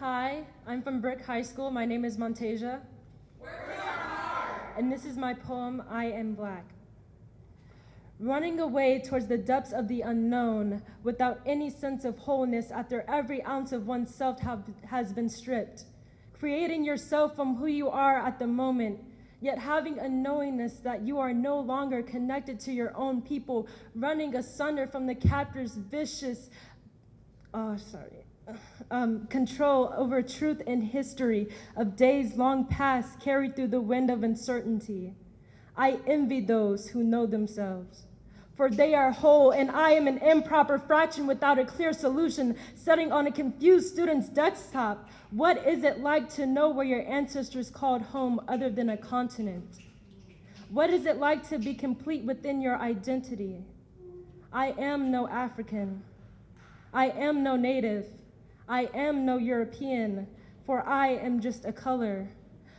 Hi, I'm from Brick High School. My name is Montasia. And this is my poem, I Am Black. Running away towards the depths of the unknown without any sense of wholeness after every ounce of oneself have, has been stripped. Creating yourself from who you are at the moment, yet having a knowingness that you are no longer connected to your own people, running asunder from the captor's vicious, oh, sorry, um, control over truth and history of days long past carried through the wind of uncertainty. I envy those who know themselves, for they are whole, and I am an improper fraction without a clear solution, sitting on a confused student's desktop. What is it like to know where your ancestors called home other than a continent? What is it like to be complete within your identity? I am no African. I am no native. I am no European, for I am just a color,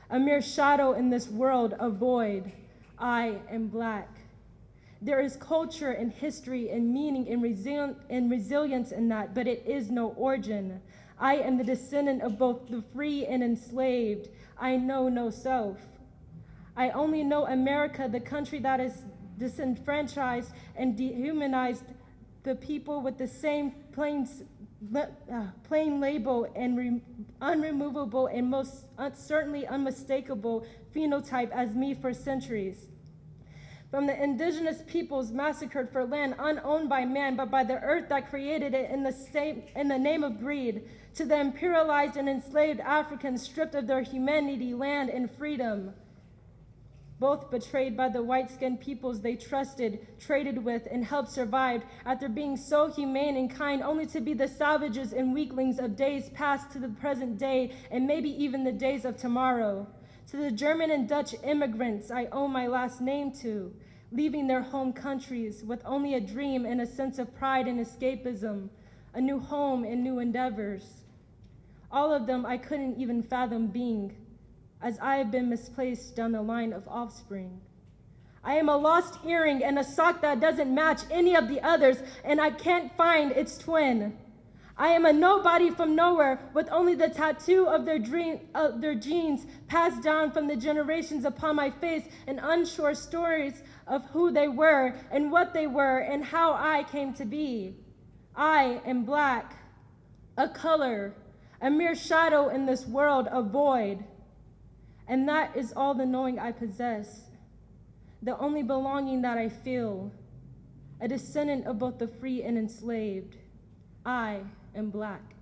a mere shadow in this world, a void. I am black. There is culture and history and meaning and, and resilience in that, but it is no origin. I am the descendant of both the free and enslaved. I know no self. I only know America, the country that is disenfranchised and dehumanized the people with the same plain uh, plain label and unremovable and most uh, certainly unmistakable phenotype as me for centuries. From the indigenous peoples massacred for land unowned by man, but by the earth that created it in the, same, in the name of greed, to the imperialized and enslaved Africans stripped of their humanity, land, and freedom both betrayed by the white-skinned peoples they trusted, traded with, and helped survive after being so humane and kind only to be the savages and weaklings of days past to the present day and maybe even the days of tomorrow. To the German and Dutch immigrants I owe my last name to, leaving their home countries with only a dream and a sense of pride and escapism, a new home and new endeavors. All of them I couldn't even fathom being, as I have been misplaced down the line of offspring. I am a lost earring and a sock that doesn't match any of the others, and I can't find its twin. I am a nobody from nowhere with only the tattoo of their, dream, uh, their genes passed down from the generations upon my face and unsure stories of who they were and what they were and how I came to be. I am black, a color, a mere shadow in this world, a void. And that is all the knowing I possess, the only belonging that I feel, a descendant of both the free and enslaved. I am black.